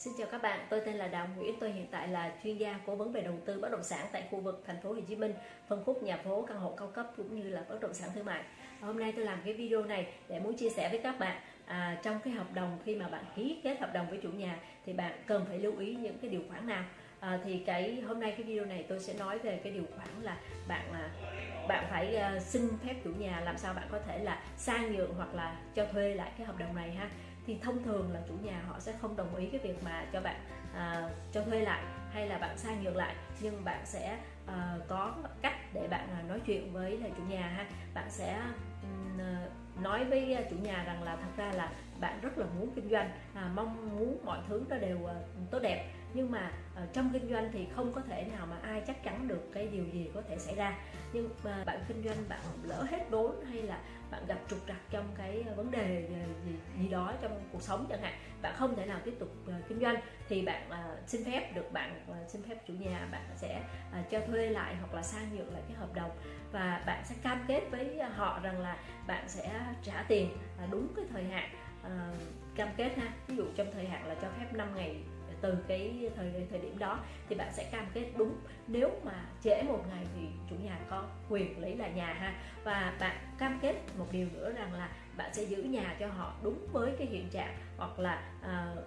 Xin chào các bạn, tôi tên là Đào Nguyễn, tôi hiện tại là chuyên gia cố vấn về đầu tư bất động sản tại khu vực thành phố Hồ Chí Minh, phân khúc nhà phố, căn hộ cao cấp cũng như là bất động sản thương mại. Hôm nay tôi làm cái video này để muốn chia sẻ với các bạn à, trong cái hợp đồng khi mà bạn ký kết hợp đồng với chủ nhà thì bạn cần phải lưu ý những cái điều khoản nào. À, thì cái hôm nay cái video này tôi sẽ nói về cái điều khoản là bạn à, bạn phải à, xin phép chủ nhà làm sao bạn có thể là sang nhượng hoặc là cho thuê lại cái hợp đồng này ha thì thông thường là chủ nhà họ sẽ không đồng ý cái việc mà cho bạn à, cho thuê lại hay là bạn sang nhượng lại. Nhưng bạn sẽ à, có cách để bạn à, nói chuyện với là chủ nhà ha. Bạn sẽ um, nói với à, chủ nhà rằng là thật ra là bạn rất là muốn kinh doanh à, mong muốn mọi thứ nó đều à, tốt đẹp. Nhưng mà à, trong kinh doanh thì không có thể nào mà ai chắc chắn được cái điều gì có thể xảy ra. Nhưng mà bạn kinh doanh bạn lỡ hết vốn hay là bạn gặp trục đó trong cuộc sống chẳng hạn bạn không thể nào tiếp tục uh, kinh doanh thì bạn uh, xin phép được bạn uh, xin phép chủ nhà bạn sẽ uh, cho thuê lại hoặc là sang nhượng lại cái hợp đồng. Và bạn sẽ cam kết với họ rằng là bạn sẽ trả tiền uh, đúng cái thời hạn uh, cam kết ha. Ví dụ trong thời hạn là cho phép 5 ngày từ cái thời thời điểm đó thì bạn sẽ cam kết đúng. Nếu mà trễ một ngày thì chủ nhà có quyền lấy lại nhà ha. Và bạn cam kết một điều nữa rằng là bạn sẽ giữ nhà cho họ đúng với cái hiện trạng hoặc là uh,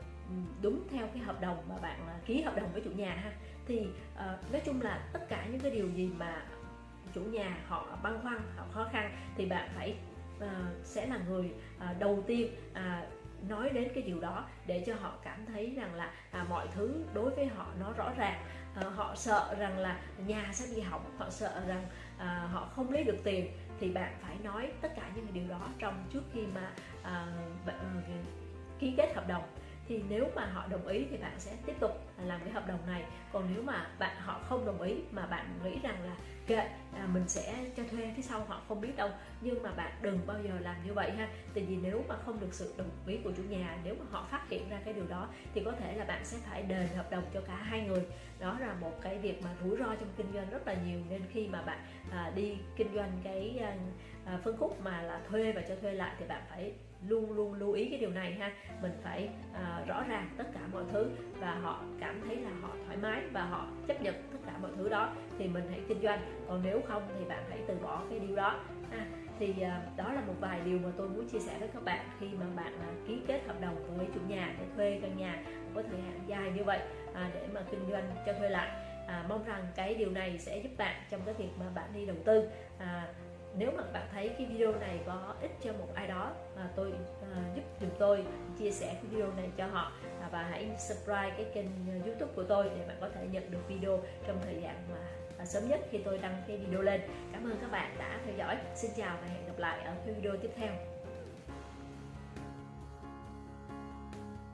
đúng theo cái hợp đồng mà bạn ờ, ký hợp đồng với chủ nhà ha. Thì uh, nói chung là tất cả những cái điều gì mà chủ nhà họ băn khoăn họ khó khăn thì bạn phải uh, sẽ là người uh, đầu tiên uh, nói đến cái điều đó để cho họ cảm thấy rằng là à, mọi thứ đối với họ nó rõ ràng. À, họ sợ rằng là nhà sẽ bị hỏng họ sợ rằng à, họ không lấy được tiền. Thì bạn phải nói tất cả những điều đó trong trước khi mà à, ký kết hợp đồng. Thì nếu mà họ đồng ý thì bạn sẽ tiếp tục làm cái hợp đồng này. Còn nếu mà bạn họ không đồng ý mà bạn nghĩ rằng là kệ à, mình sẽ cho thuê phía sau họ không biết đâu. Nhưng mà bạn đừng bao giờ làm như vậy ha. Tại vì nếu mà không được sự đồng ý của chủ nhà nếu mà họ phát hiện ra cái điều đó thì có thể là bạn sẽ phải đền hợp đồng cho cả hai người. Đó là một cái việc mà rủi ro trong kinh doanh rất là nhiều. Nên khi mà bạn à, đi kinh doanh cái à, à phân khúc mà là thuê và cho thuê lại thì bạn phải luôn luôn lưu ý cái điều này ha. Mình phải à, rõ ràng tất cả mọi thứ và họ cảm thấy là họ thoải mái và họ chấp nhận tất cả mọi thứ đó thì mình hãy kinh doanh. Còn nếu không thì bạn hãy từ bỏ cái điều đó. À, thì à, đó là một vài điều mà tôi muốn chia sẻ với các bạn khi mà bạn à, ký kết hợp đồng với chủ nhà để thuê căn nhà có thời hạn dài như vậy à, để mà kinh doanh cho thuê lại. À, mong rằng cái điều này sẽ giúp bạn trong cái việc mà bạn đi đầu tư. À, nếu mà bạn thấy cái video này có ích cho một ai đó mà tôi uh, giúp giùm tôi chia sẻ cái video này cho họ à, và hãy subscribe cái kênh à, youtube của tôi để bạn có thể nhận được video trong thời gian mà sớm nhất khi tôi đăng cái video lên. Cảm ơn các bạn đã theo dõi. Xin chào và hẹn gặp lại ở video tiếp theo.